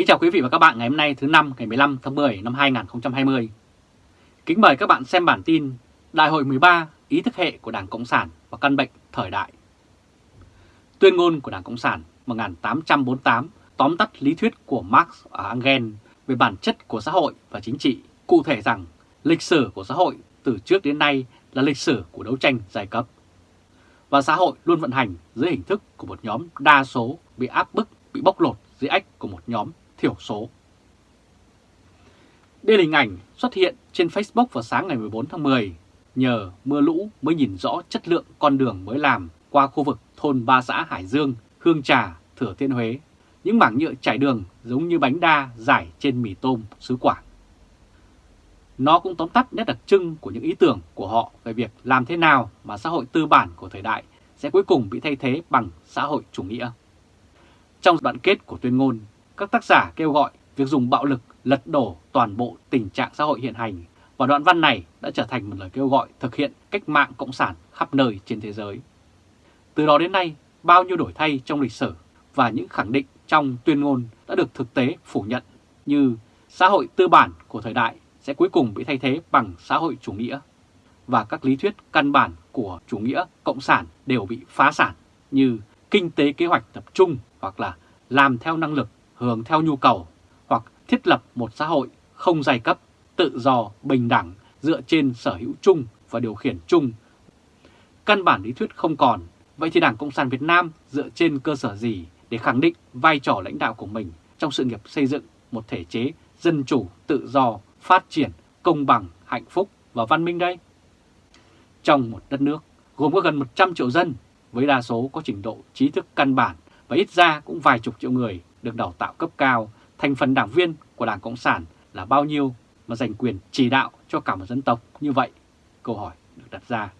Kính chào quý vị và các bạn ngày hôm nay thứ năm ngày 15 tháng 10 năm 2020. Kính mời các bạn xem bản tin Đại hội 13 ý thức hệ của Đảng Cộng sản và căn bệnh thời đại. Tuyên ngôn của Đảng Cộng sản 1848 tóm tắt lý thuyết của Marx ở Engel về bản chất của xã hội và chính trị, cụ thể rằng lịch sử của xã hội từ trước đến nay là lịch sử của đấu tranh giai cấp. Và xã hội luôn vận hành dưới hình thức của một nhóm đa số bị áp bức, bị bóc lột dưới ách của một nhóm thiểu số. Đây là hình ảnh xuất hiện trên Facebook vào sáng ngày 14 tháng 10. Nhờ mưa lũ mới nhìn rõ chất lượng con đường mới làm qua khu vực thôn Ba Xã Hải Dương, Hương Trà, Thừa Thiên Huế. Những mảng nhựa trải đường giống như bánh đa giải trên mì tôm xứ Quảng. Nó cũng tóm tắt nét đặc trưng của những ý tưởng của họ về việc làm thế nào mà xã hội tư bản của thời đại sẽ cuối cùng bị thay thế bằng xã hội chủ nghĩa. Trong đoạn kết của tuyên ngôn, các tác giả kêu gọi việc dùng bạo lực lật đổ toàn bộ tình trạng xã hội hiện hành và đoạn văn này đã trở thành một lời kêu gọi thực hiện cách mạng cộng sản khắp nơi trên thế giới. Từ đó đến nay, bao nhiêu đổi thay trong lịch sử và những khẳng định trong tuyên ngôn đã được thực tế phủ nhận như xã hội tư bản của thời đại sẽ cuối cùng bị thay thế bằng xã hội chủ nghĩa và các lý thuyết căn bản của chủ nghĩa cộng sản đều bị phá sản như kinh tế kế hoạch tập trung hoặc là làm theo năng lực, hưởng theo nhu cầu hoặc thiết lập một xã hội không giai cấp, tự do, bình đẳng dựa trên sở hữu chung và điều khiển chung. Căn bản lý thuyết không còn, vậy thì Đảng Cộng sản Việt Nam dựa trên cơ sở gì để khẳng định vai trò lãnh đạo của mình trong sự nghiệp xây dựng một thể chế dân chủ, tự do, phát triển, công bằng, hạnh phúc và văn minh đây? Trong một đất nước gồm có gần 100 triệu dân với đa số có trình độ trí thức căn bản và ít ra cũng vài chục triệu người được đào tạo cấp cao, thành phần đảng viên của Đảng Cộng sản là bao nhiêu mà giành quyền chỉ đạo cho cả một dân tộc như vậy? Câu hỏi được đặt ra.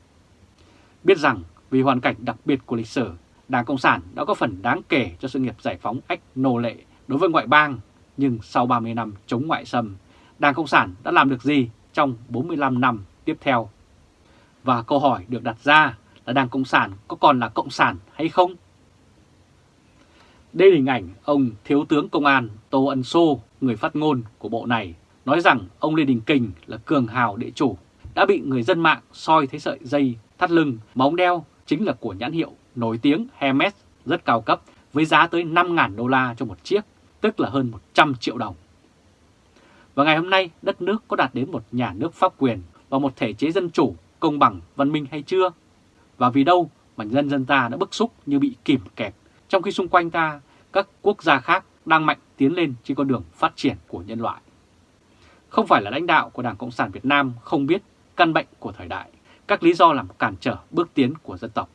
Biết rằng vì hoàn cảnh đặc biệt của lịch sử, Đảng Cộng sản đã có phần đáng kể cho sự nghiệp giải phóng ách nô lệ đối với ngoại bang, nhưng sau 30 năm chống ngoại xâm, Đảng Cộng sản đã làm được gì trong 45 năm tiếp theo? Và câu hỏi được đặt ra là Đảng Cộng sản có còn là Cộng sản hay không? Đây là hình ảnh ông Thiếu tướng Công an Tô Ân Sô, người phát ngôn của bộ này, nói rằng ông Lê Đình Kình là cường hào địa chủ, đã bị người dân mạng soi thấy sợi dây thắt lưng mà ông đeo chính là của nhãn hiệu nổi tiếng Hermes rất cao cấp với giá tới 5.000 đô la cho một chiếc, tức là hơn 100 triệu đồng. Và ngày hôm nay đất nước có đạt đến một nhà nước pháp quyền và một thể chế dân chủ, công bằng, văn minh hay chưa? Và vì đâu mà nhân dân ta đã bức xúc như bị kìm kẹp trong khi xung quanh ta các quốc gia khác đang mạnh tiến lên trên con đường phát triển của nhân loại. Không phải là lãnh đạo của Đảng Cộng sản Việt Nam không biết căn bệnh của thời đại, các lý do làm cản trở bước tiến của dân tộc.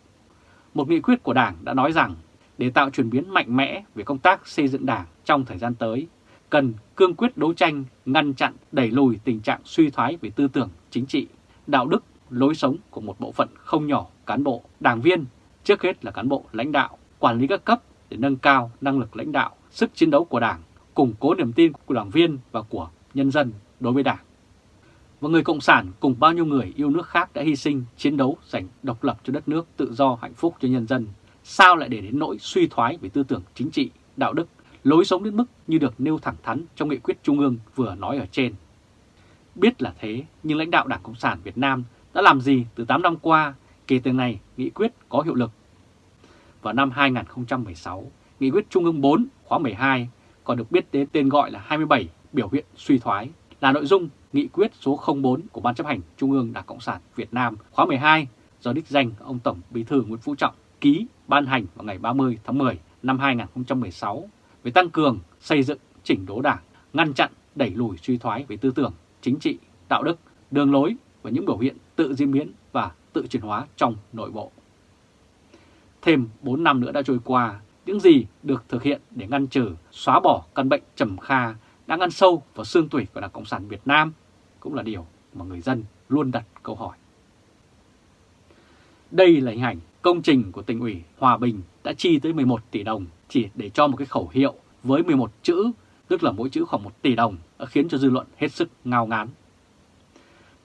Một nghị quyết của Đảng đã nói rằng để tạo chuyển biến mạnh mẽ về công tác xây dựng Đảng trong thời gian tới, cần cương quyết đấu tranh, ngăn chặn, đẩy lùi tình trạng suy thoái về tư tưởng, chính trị, đạo đức, lối sống của một bộ phận không nhỏ cán bộ, đảng viên, trước hết là cán bộ lãnh đạo, quản lý các cấp để nâng cao năng lực lãnh đạo, sức chiến đấu của Đảng, củng cố niềm tin của đảng viên và của nhân dân đối với Đảng. Và người Cộng sản cùng bao nhiêu người yêu nước khác đã hy sinh, chiến đấu, giành độc lập cho đất nước, tự do, hạnh phúc cho nhân dân. Sao lại để đến nỗi suy thoái về tư tưởng chính trị, đạo đức, lối sống đến mức như được nêu thẳng thắn trong nghị quyết Trung ương vừa nói ở trên. Biết là thế, nhưng lãnh đạo Đảng Cộng sản Việt Nam đã làm gì từ 8 năm qua kể từ ngày nghị quyết có hiệu lực vào năm 2016, Nghị quyết Trung ương 4 khóa 12 còn được biết đến tên gọi là 27 biểu hiện suy thoái là nội dung Nghị quyết số 04 của Ban chấp hành Trung ương Đảng Cộng sản Việt Nam khóa 12 do đích danh ông Tổng Bí thư Nguyễn Phú Trọng ký ban hành vào ngày 30 tháng 10 năm 2016 về tăng cường xây dựng chỉnh đốn đảng, ngăn chặn đẩy lùi suy thoái về tư tưởng, chính trị, đạo đức, đường lối và những biểu hiện tự diễn biến và tự chuyển hóa trong nội bộ. Thêm 4 năm nữa đã trôi qua, những gì được thực hiện để ngăn trừ, xóa bỏ căn bệnh trầm kha đang ăn sâu vào xương tủy của Đảng Cộng sản Việt Nam cũng là điều mà người dân luôn đặt câu hỏi. Đây là hình ảnh công trình của tỉnh ủy Hòa Bình đã chi tới 11 tỷ đồng chỉ để cho một cái khẩu hiệu với 11 chữ, tức là mỗi chữ khoảng 1 tỷ đồng, khiến cho dư luận hết sức ngao ngán.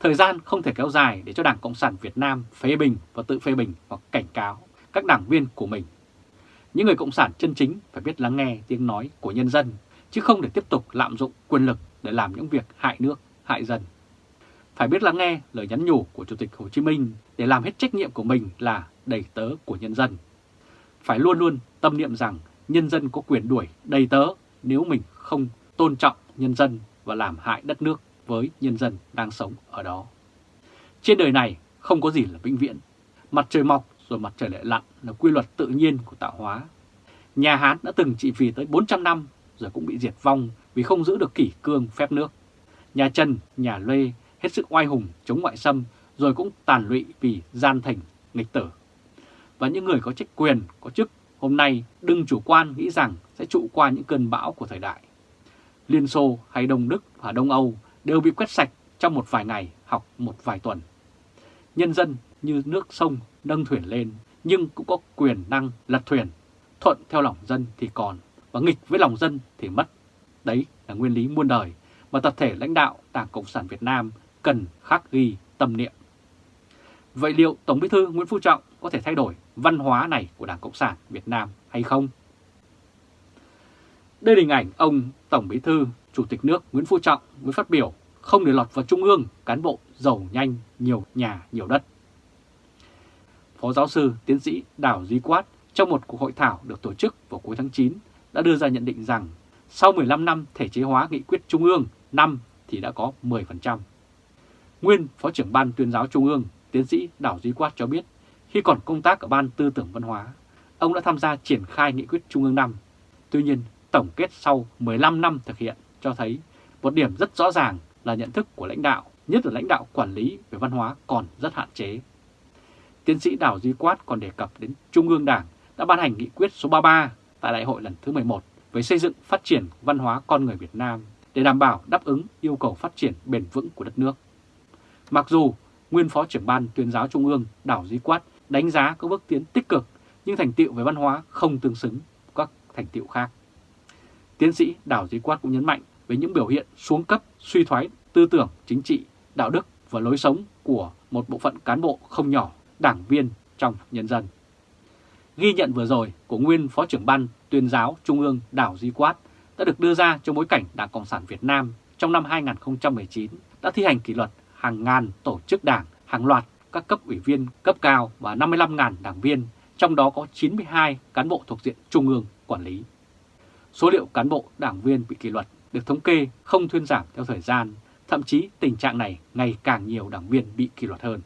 Thời gian không thể kéo dài để cho Đảng Cộng sản Việt Nam phê bình và tự phê bình hoặc cảnh cáo các đảng viên của mình. Những người Cộng sản chân chính phải biết lắng nghe tiếng nói của nhân dân, chứ không để tiếp tục lạm dụng quyền lực để làm những việc hại nước, hại dân. Phải biết lắng nghe lời nhắn nhủ của Chủ tịch Hồ Chí Minh để làm hết trách nhiệm của mình là đầy tớ của nhân dân. Phải luôn luôn tâm niệm rằng nhân dân có quyền đuổi đầy tớ nếu mình không tôn trọng nhân dân và làm hại đất nước với nhân dân đang sống ở đó. Trên đời này không có gì là vĩnh viễn. Mặt trời mọc rồi mặt trời lại lặn là quy luật tự nhiên của tạo hóa. Nhà Hán đã từng trị vì tới 400 năm rồi cũng bị diệt vong vì không giữ được kỷ cương phép nước. Nhà Trần, nhà Lê hết sức oai hùng chống ngoại xâm rồi cũng tàn lụy vì gian thành, nghịch tử. Và những người có trách quyền, có chức hôm nay đừng chủ quan nghĩ rằng sẽ trụ qua những cơn bão của thời đại. Liên Xô hay Đông Đức và Đông Âu đều bị quét sạch trong một vài ngày học một vài tuần. Nhân dân như nước sông nâng thuyền lên nhưng cũng có quyền năng lật thuyền. Thuận theo lòng dân thì còn và nghịch với lòng dân thì mất. Đấy là nguyên lý muôn đời mà tập thể lãnh đạo Đảng Cộng sản Việt Nam cần khắc ghi tâm niệm. Vậy liệu Tổng Bí thư Nguyễn Phú Trọng có thể thay đổi văn hóa này của Đảng Cộng sản Việt Nam hay không? Đây là hình ảnh ông Tổng Bí thư Chủ tịch nước Nguyễn Phú Trọng với phát biểu không để lọt vào Trung ương cán bộ giàu nhanh, nhiều nhà, nhiều đất. Phó giáo sư tiến sĩ Đào Duy Quát trong một cuộc hội thảo được tổ chức vào cuối tháng 9 đã đưa ra nhận định rằng sau 15 năm thể chế hóa nghị quyết Trung ương năm thì đã có 10%. Nguyên Phó trưởng Ban tuyên giáo Trung ương, tiến sĩ Đào Duy Quát cho biết, khi còn công tác ở Ban Tư tưởng Văn hóa, ông đã tham gia triển khai nghị quyết Trung ương năm. Tuy nhiên, tổng kết sau 15 năm thực hiện cho thấy một điểm rất rõ ràng là nhận thức của lãnh đạo, nhất là lãnh đạo quản lý về văn hóa còn rất hạn chế. Tiến sĩ Đào Duy Quát còn đề cập đến Trung ương Đảng đã ban hành nghị quyết số 33 tại đại hội lần thứ 11 về xây dựng phát triển văn hóa con người Việt Nam để đảm bảo đáp ứng yêu cầu phát triển bền vững của đất nước. Mặc dù nguyên phó trưởng ban tuyên giáo Trung ương Đào Duy Quát đánh giá có bước tiến tích cực nhưng thành tiệu về văn hóa không tương xứng các thành tiệu khác. Tiến sĩ Đào Duy Quát cũng nhấn mạnh về những biểu hiện xuống cấp, suy thoái tư tưởng, chính trị, đạo đức và lối sống của một bộ phận cán bộ không nhỏ, đảng viên trong nhân dân. Ghi nhận vừa rồi của nguyên Phó trưởng ban tuyên giáo Trung ương Đào Duy Quát đã được đưa ra trong bối cảnh Đảng Cộng sản Việt Nam trong năm 2019 đã thi hành kỷ luật hàng ngàn tổ chức đảng, hàng loạt các cấp ủy viên cấp cao và 55.000 đảng viên, trong đó có 92 cán bộ thuộc diện Trung ương quản lý. Số liệu cán bộ đảng viên bị kỷ luật được thống kê không thuyên giảm theo thời gian, thậm chí tình trạng này ngày càng nhiều đảng viên bị kỷ luật hơn.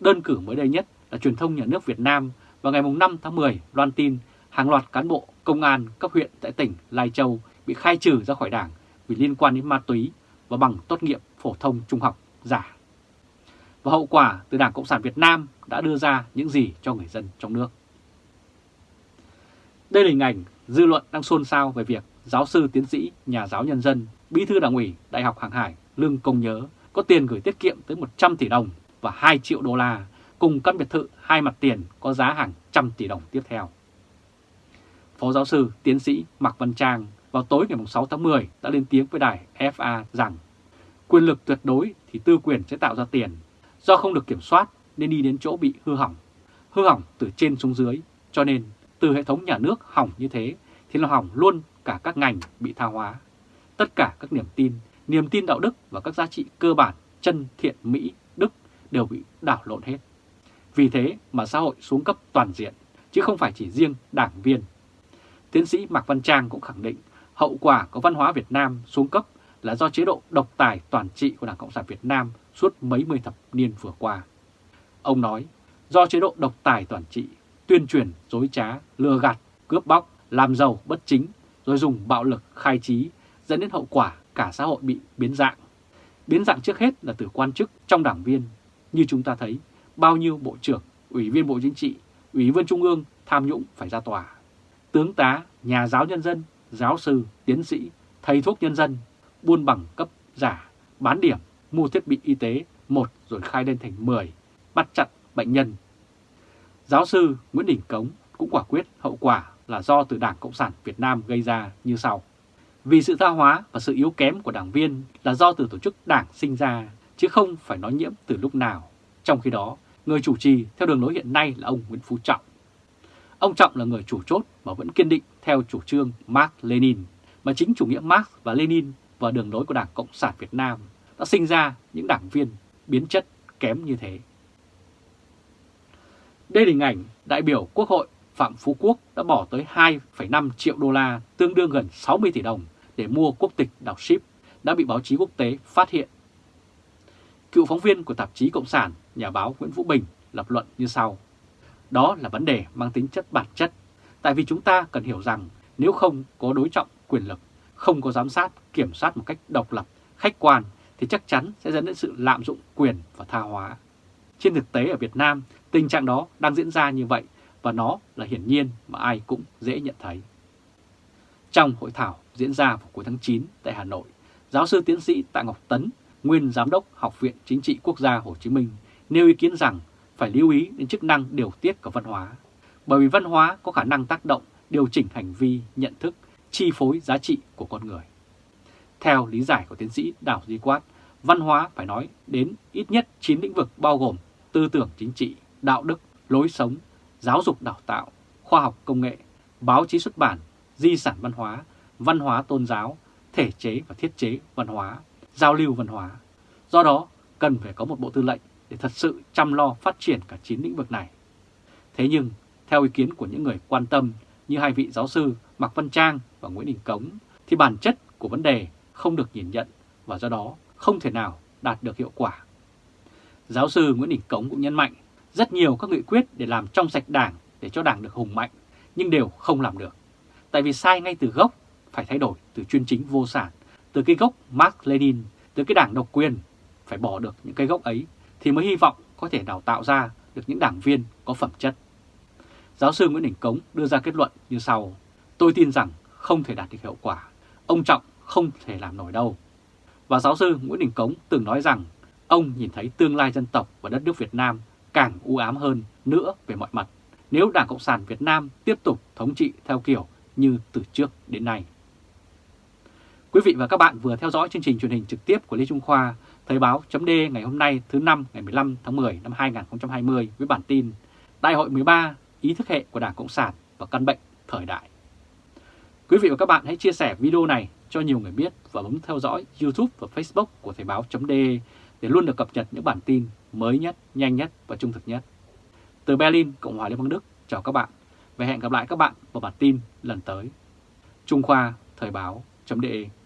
Đơn cử mới đây nhất là truyền thông nhà nước Việt Nam vào ngày 5 tháng 10 loan tin hàng loạt cán bộ công an cấp huyện tại tỉnh Lai Châu bị khai trừ ra khỏi đảng vì liên quan đến ma túy và bằng tốt nghiệp phổ thông trung học giả. Và hậu quả từ Đảng Cộng sản Việt Nam đã đưa ra những gì cho người dân trong nước. Đây là hình ảnh dư luận đang xôn xao về việc giáo sư tiến sĩ, nhà giáo nhân dân, bí thư đảng ủy Đại học Hàng Hải Lương Công Nhớ có tiền gửi tiết kiệm tới 100 tỷ đồng và 2 triệu đô la cùng căn biệt thự hai mặt tiền có giá hàng trăm tỷ đồng tiếp theo. Phó giáo sư, tiến sĩ Mạc Văn Trang vào tối ngày 6 tháng 10 đã lên tiếng với đài FA rằng quyền lực tuyệt đối thì tư quyền sẽ tạo ra tiền. Do không được kiểm soát nên đi đến chỗ bị hư hỏng. Hư hỏng từ trên xuống dưới, cho nên từ hệ thống nhà nước hỏng như thế thì nó hỏng luôn cả các ngành bị tha hóa. Tất cả các niềm tin, niềm tin đạo đức và các giá trị cơ bản chân thiện mỹ đều bị đảo lộn hết. Vì thế mà xã hội xuống cấp toàn diện, chứ không phải chỉ riêng đảng viên. Tiến sĩ Mạc Văn Trang cũng khẳng định hậu quả của văn hóa Việt Nam xuống cấp là do chế độ độc tài toàn trị của Đảng Cộng sản Việt Nam suốt mấy mươi thập niên vừa qua. Ông nói, do chế độ độc tài toàn trị, tuyên truyền, dối trá, lừa gạt, cướp bóc, làm giàu bất chính, rồi dùng bạo lực khai trí, dẫn đến hậu quả cả xã hội bị biến dạng. Biến dạng trước hết là từ quan chức trong đảng viên. Như chúng ta thấy, bao nhiêu bộ trưởng, ủy viên Bộ Chính trị, ủy viên Trung ương tham nhũng phải ra tòa. Tướng tá, nhà giáo nhân dân, giáo sư, tiến sĩ, thầy thuốc nhân dân, buôn bằng cấp giả, bán điểm, mua thiết bị y tế, một rồi khai lên thành 10, bắt chặt bệnh nhân. Giáo sư Nguyễn Đình Cống cũng quả quyết hậu quả là do từ Đảng Cộng sản Việt Nam gây ra như sau. Vì sự tha hóa và sự yếu kém của đảng viên là do từ tổ chức đảng sinh ra, chứ không phải nói nhiễm từ lúc nào. Trong khi đó, người chủ trì theo đường lối hiện nay là ông Nguyễn Phú Trọng. Ông Trọng là người chủ chốt mà vẫn kiên định theo chủ trương Marx Lenin, mà chính chủ nghĩa Marx và Lenin và đường lối của Đảng Cộng sản Việt Nam đã sinh ra những đảng viên biến chất kém như thế. Đây là hình ảnh đại biểu Quốc hội Phạm Phú Quốc đã bỏ tới 2,5 triệu đô la, tương đương gần 60 tỷ đồng để mua quốc tịch đảo ship, đã bị báo chí quốc tế phát hiện. Cựu phóng viên của tạp chí Cộng sản, nhà báo Nguyễn Vũ Bình lập luận như sau. Đó là vấn đề mang tính chất bản chất, tại vì chúng ta cần hiểu rằng nếu không có đối trọng quyền lực, không có giám sát, kiểm soát một cách độc lập, khách quan thì chắc chắn sẽ dẫn đến sự lạm dụng quyền và tha hóa. Trên thực tế ở Việt Nam, tình trạng đó đang diễn ra như vậy và nó là hiển nhiên mà ai cũng dễ nhận thấy. Trong hội thảo diễn ra vào cuối tháng 9 tại Hà Nội, giáo sư tiến sĩ Tạ Ngọc Tấn, nguyên giám đốc Học viện Chính trị Quốc gia Hồ Chí Minh, nêu ý kiến rằng phải lưu ý đến chức năng điều tiết của văn hóa, bởi vì văn hóa có khả năng tác động, điều chỉnh hành vi, nhận thức, chi phối giá trị của con người. Theo lý giải của tiến sĩ Đào Duy Quát, văn hóa phải nói đến ít nhất 9 lĩnh vực bao gồm tư tưởng chính trị, đạo đức, lối sống, giáo dục đào tạo, khoa học công nghệ, báo chí xuất bản, di sản văn hóa, văn hóa tôn giáo, thể chế và thiết chế văn hóa, giao lưu văn hóa. Do đó, cần phải có một bộ tư lệnh để thật sự chăm lo phát triển cả 9 lĩnh vực này. Thế nhưng, theo ý kiến của những người quan tâm như hai vị giáo sư Mạc Văn Trang và Nguyễn Đình Cống, thì bản chất của vấn đề không được nhìn nhận và do đó không thể nào đạt được hiệu quả. Giáo sư Nguyễn Đình Cống cũng nhấn mạnh rất nhiều các nghị quyết để làm trong sạch đảng để cho đảng được hùng mạnh, nhưng đều không làm được. Tại vì sai ngay từ gốc, phải thay đổi từ chuyên chính vô sản, từ cái gốc Mark Lenin, từ cái đảng độc quyền, phải bỏ được những cái gốc ấy thì mới hy vọng có thể đào tạo ra được những đảng viên có phẩm chất. Giáo sư Nguyễn Đình Cống đưa ra kết luận như sau, tôi tin rằng không thể đạt được hiệu quả, ông Trọng không thể làm nổi đâu. Và giáo sư Nguyễn Đình Cống từng nói rằng ông nhìn thấy tương lai dân tộc và đất nước Việt Nam càng u ám hơn nữa về mọi mặt nếu Đảng Cộng sản Việt Nam tiếp tục thống trị theo kiểu như từ trước đến nay. Quý vị và các bạn vừa theo dõi chương trình truyền hình trực tiếp của Lê Trung Khoa, Thời báo .d ngày hôm nay thứ năm ngày 15 tháng 10 năm 2020 với bản tin Đại hội 13 ý thức hệ của Đảng Cộng sản và căn bệnh thời đại. Quý vị và các bạn hãy chia sẻ video này cho nhiều người biết và bấm theo dõi YouTube và Facebook của Thời báo .d để luôn được cập nhật những bản tin mới nhất, nhanh nhất và trung thực nhất. Từ Berlin, Cộng hòa Liên bang Đức, chào các bạn và hẹn gặp lại các bạn vào bản tin lần tới. Trung Khoa Thời báo .de